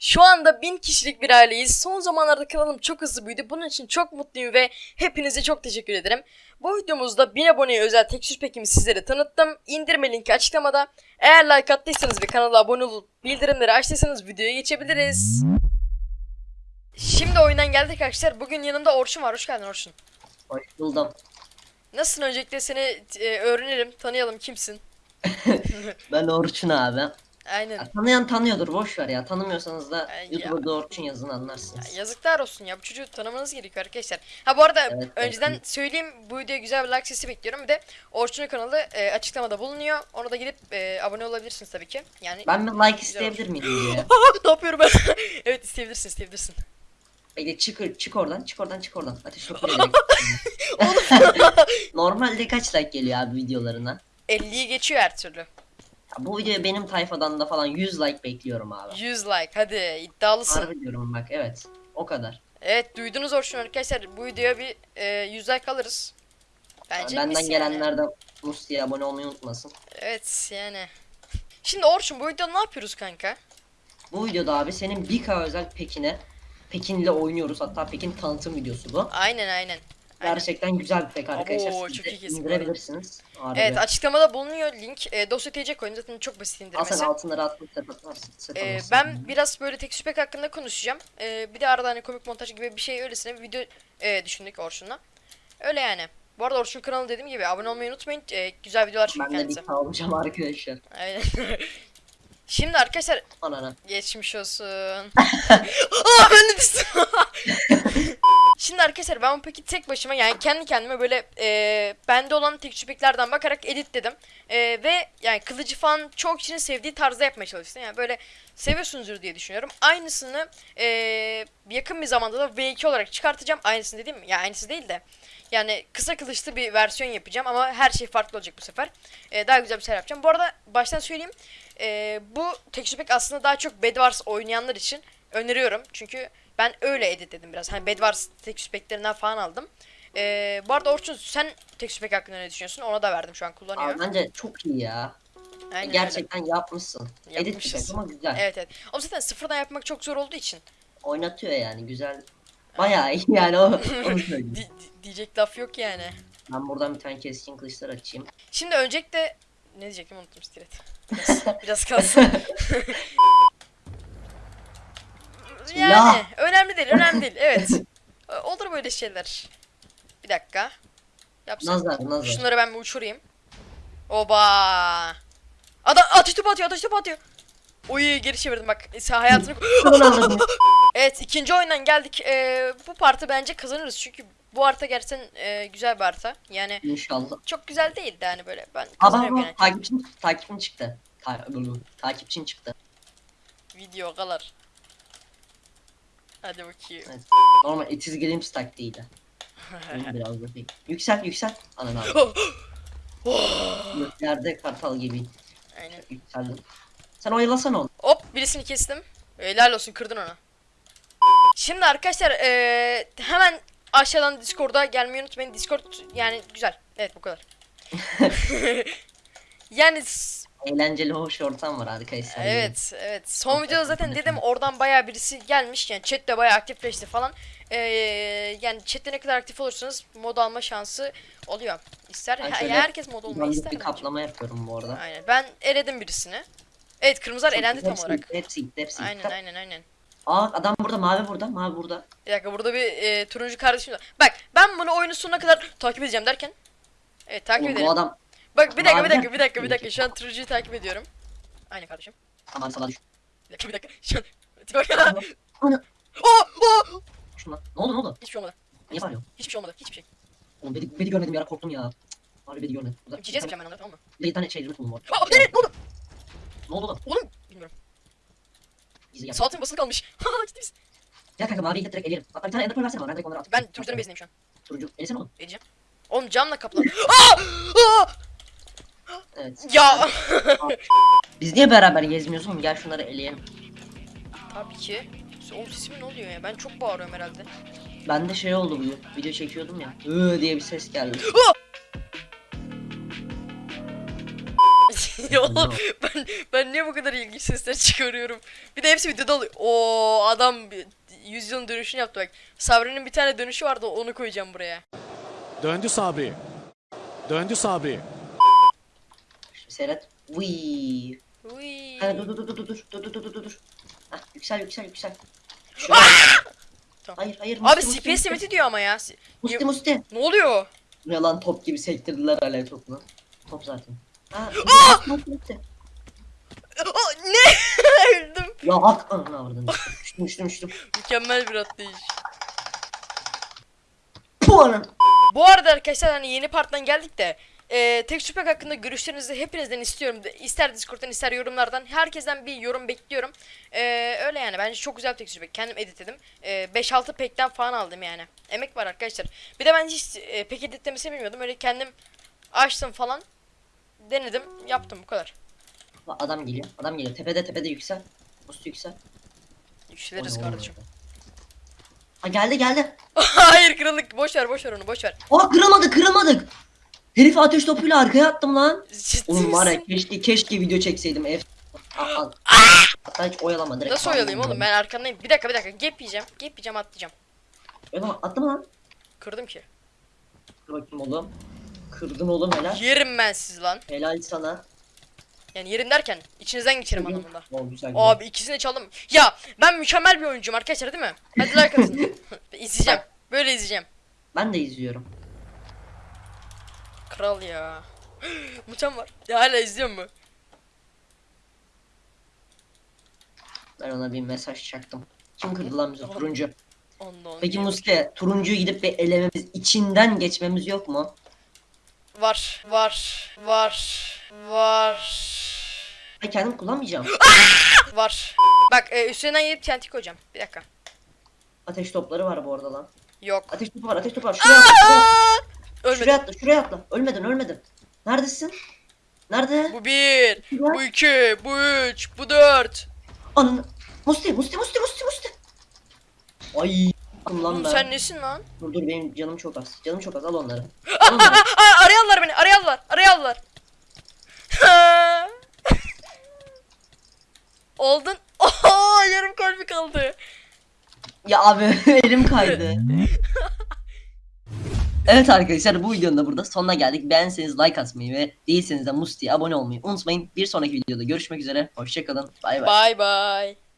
Şu anda 1000 kişilik bir aileyiz. Son zamanlarda kanalım çok hızlı büyüdü. Bunun için çok mutluyum ve hepinize çok teşekkür ederim. Bu videomuzda 1000 aboneye özel tekstür pekimi sizlere tanıttım. İndirme linki açıklamada. Eğer like attıysanız ve kanala abone olup bildirimleri açtıysanız videoya geçebiliriz. Şimdi oyundan geldik arkadaşlar. Bugün yanımda Orçun var. Hoş geldin Orçun. Hoş buldum. Nasılsın öncelikle seni e, öğrenelim, tanıyalım kimsin? Ben Orçun abi. Aynen. Ya, tanıyan tanıyordur boş ver ya. Tanımıyorsanız da Ay ya. YouTube'da Orçun yazın Ya anlarsınız. yazıklar olsun ya bu çocuğu tanımanız gerekiyor arkadaşlar. Ha bu arada Evet, önceden evet. söyleyeyim bu videoya güzel bir like sesi bekliyorum. Bir de Orçun'un kanalı e, açıklamada bulunuyor. Ona da gidip e, abone olabilirsiniz tabii ki. Yani Ben bir like isteyebilir miyim diye. ne yapıyorum ben? evet isteyebilirsin isteyebilirsin. Bekle çık çık oradan çık oradan çık oradan. Ateş gelecek. Normalde kaç like geliyor abi videolarına? 50'yi geçiyor her türlü. Ya, bu videoya benim tayfadan da falan 100 like bekliyorum abi. 100 like hadi iddialısın. Harbi diyorum bak evet. O kadar. Evet duydunuz Orçun arkadaşlar bu videoya bir e, 100 like alırız. Bence Benden yani. gelenler de Musti'ye abone olmayı unutmasın. Evet yani. Şimdi Orçun bu videoda ne yapıyoruz kanka? Bu videoda abi senin 1K özel Pekin'e Pekin'le oynuyoruz. Hatta Pekin tanıtım videosu bu. Aynen aynen. Gerçekten güzel bir pek arkadaşlar. Siz çok de iyi kesim bu arada. indirebilirsiniz. Harbi. Evet açıklamada bulunuyor link. E, dosya TC koyun zaten çok basit Al indirmesi. sen altınları atmak atarsın. Set Ee, alırsın. ben biraz böyle tek süpek hakkında konuşacağım. Ee, bir de arada hani komik montaj gibi bir şey öylesine bir video e, düşündük Orçun'la. Öyle yani. Bu arada Orçun kanalı dediğim gibi abone olmayı unutmayın. Ee, güzel videolar çekiyor Ben de bir kendisi. kalmışım arkadaşlar. Aynen. Şimdi arkadaşlar Anana. geçmiş olsun. Aa ben de düştüm. Şimdi arkadaşlar ben bu peki tek başıma yani kendi kendime böyle e, bende olan tek süpeklerden bakarak editledim. E, ve yani kılıcı falan çok kişinin sevdiği tarzda yapmaya çalıştım. Yani böyle seviyorsunuzdur diye düşünüyorum. Aynısını e, yakın bir zamanda da V2 olarak çıkartacağım. Aynısını dediğim ya aynısı değil de. Yani kısa kılıçlı bir versiyon yapacağım ama her şey farklı olacak bu sefer. E, daha güzel bir şeyler yapacağım. Bu arada baştan söyleyeyim. E, bu tek pack aslında daha çok Bed Wars oynayanlar için öneriyorum. Çünkü ben öyle editledim biraz. Hani Bed Wars tek packlerinden falan aldım. E, bu arada Orçun sen tek pack hakkında ne düşünüyorsun? Ona da verdim şu an kullanıyor. Abi bence çok iyi ya. Aynen öyle. Gerçekten yapmışsın. Edit şey ama güzel. Evet evet. Ama zaten sıfırdan yapmak çok zor olduğu için Oynatıyor yani güzel. Bayağı iyi yani o. di- diyecek laf yok yani. ben buradan bir tane keskin kılıçlar açayım. Şimdi öncelikle ne diyecektim unuttum stilet. Biraz, biraz kalsın. yani Ya. önemli değil önemli değil evet. Ee, Olur böyle şeyler. Bir dakika. Yapsam. Nazar nazar. Şunları ben bir uçurayım. Oba. Adam ateş topu atıyor ateş topu atıyor. Oy geri çevirdim bak. Sen hayatını... Evet ikinci oyundan geldik. Ee, bu partı bence kazanırız çünkü bu harita gerçekten e, güzel bir harita. Yani İnşallah. çok güzel değildi hani böyle. Ben Aa kazanıyorum bak yani. takipçin, takipçin çıktı. Ta takipçin çıktı. Video kalar. Hadi bakayım. Evet. Normal etiz games taktiğiydi. Benim biraz değil. Yüksel yüksel. Ananı al. Oh. Göklerde kartal gibi Aynen. yükseldim. Sen oyalasana onu. Hop birisini kestim. Helal olsun kırdın onu. Şimdi arkadaşlar eee, hemen aşağıdan Discord'a gelmeyi unutmayın. Discord yani güzel. Evet bu kadar. yani Eğlenceli hoş ortam var arkadaşlar. evet evet. Son videoda zaten dedim oradan bayağı birisi gelmiş. Yani chat de bayağı aktifleşti falan. Eee, yani chatte ne kadar aktif olursanız mod alma şansı oluyor. İster şöyle herkes mod olmayı ister. bir bence. kaplama yapıyorum bu arada. Aynen. Ben eledim birisini. Evet kırmızılar elendi tam Hepsi olarak. Hepsi gitti, hepsi Aynen gitti. aynen aynen. Aa adam burada, mavi burada, mavi burada. Bir dakika burada bir e, turuncu kardeşim var. Bak ben bunu oyunun sonuna kadar takip edeceğim derken. Evet takip Oğlum, edelim. bu adam Bak bir dakika bir dakika bir dakika bir dakika şu an turuncuyu takip ediyorum. Aynen kardeşim. aman sana düş. Bir dakika bir dakika. Şu an. Bak. Ana. Oh, oh! Şuna. Ne oldu ne oldu? Hiçbir şey olmadı. Niye bağırıyorsun? Hiçbir şey olmadı. Hiçbir şey. Oğlum beni, beni görmedim ya korktum ya. Abi beni görmedim. Yapacağım ben onları tamam mı? Bir bir tane şey buldum orada. Aa evet ne oldu? Ne oldu lan? Oğlum bilmiyorum. Gizli gel. Saatin basılı kalmış. Ciddi misin? Gel kanka maviyi de direkt eleyelim. Hatta bir tane ender pearl versene bana. Ben direkt onları atayım. Ben turuncuların bezindeyim şu an. Turuncu. Elesene oğlum. Edeceğim. Oğlum camla kaplan. Aa! Aa! Evet. Ya. Biz niye beraber gezmiyoruz oğlum? Gel şunları eleyelim. Tabii ki. Oğlum sesimin ne oluyor ya? Ben çok bağırıyorum herhalde. Bende şey oldu bugün. Video çekiyordum ya. Iıı diye bir ses geldi. ya oğlum ben, ben niye bu kadar ilginç sesler çıkarıyorum? Bir de hepsi videoda oluyor. Oo adam bir- yüz yılın dönüşünü yaptı bak. Sabri'nin bir tane dönüşü vardı onu koyacağım buraya. Döndü Sabri. Döndü Sabri. Vıy. Uy. Ha, dur dur dur dur dur dur dur dur dur dur. Hah, yüksel yüksel yüksel. Şuraya. Tamam. Hayır hayır. Abi Musti, Musti, CPS Musti. diyor ama ya. Musti Musti. Ne oluyor? Ne lan top gibi sektirdiler alev topunu. Top zaten. Ha, Musti, Musti. Aa, ne? Öldüm. Ya hak ananı avradın. Düştüm düştüm düştüm. Mükemmel bir atlayış. Puh anam. Bu arada arkadaşlar hani yeni parttan geldik de e, tek şüphe hakkında görüşlerinizi hepinizden istiyorum. İster Discord'dan ister yorumlardan. Herkesten bir yorum bekliyorum. E, öyle yani bence çok güzel bir tek şüphe. Kendim editledim. E, 5-6 pekten falan aldım yani. Emek var arkadaşlar. Bir de ben hiç e, pek editlemesini bilmiyordum. Öyle kendim açtım falan. Denedim. Yaptım bu kadar. Adam geliyor. Adam geliyor. Tepede tepede yüksel. Musti yüksel. Yükseliriz Oy, oy, kardeşim. oy. Ha geldi geldi. Hayır kırıldık. Boş ver boş ver onu boş ver. Aa kırılmadık kırılmadık. Herif ateş topuyla arkaya attım lan. Ciddi Oğlum var ya misin? keşke keşke video çekseydim. Ef Aa, Hatta hiç oyalama direkt. Nasıl oyalayayım oğlum ben arkandayım. Bir dakika bir dakika. Gap yiyeceğim. Gap yiyeceğim atlayacağım. Oyalama attım lan. Kırdım ki. Dur bakayım oğlum. Kırdın oğlum helal. Yerim ben siz lan. Helal sana. Yani yerim derken içinizden geçerim anlamında. O güzel. güzel. Abi ikisini çaldım. Ya ben mükemmel bir oyuncuyum arkadaşlar değil mi? Hadi like atın. izleyeceğim. Böyle izleyeceğim. Ben de izliyorum. Kral ya. Muçam var. Ya hala izliyor mu? Ben ona bir mesaj çaktım. Kim kırdı lan bizi? Turuncu. Ondan. Peki Muske, turuncuyu gidip bir elememiz, içinden geçmemiz yok mu? Var. Var. Var. Var. Ben kendim kullanmayacağım. Var. Bak e, üstünden yiyip TNT koyacağım. Bir dakika. Ateş topları var bu arada lan. Yok. Ateş topu var, ateş topu var. Şuraya atla, şuraya, Ölmedi. şuraya atla, şuraya atla. Ölmedin, ölmedin. Neredesin? Nerede? Bu bir. Bu iki. Bu üç. Bu dört. Ananı. Musti, Musti, Musti, Musti, Musti. Ay. Lan Oğlum ben. sen nesin lan? Dur dur benim canım çok az. Canım çok az. Al onları. Al onları. Aa, arayanlar beni. Arayanlar. Arayanlar. Oldun. Oho yarım kalbi kaldı. Ya abi elim kaydı. Evet arkadaşlar bu videonun da burada sonuna geldik. Beğenseniz like atmayı ve değilseniz de Musti'ye abone olmayı unutmayın. Bir sonraki videoda görüşmek üzere. Hoşçakalın. Bay bay. Bye bye.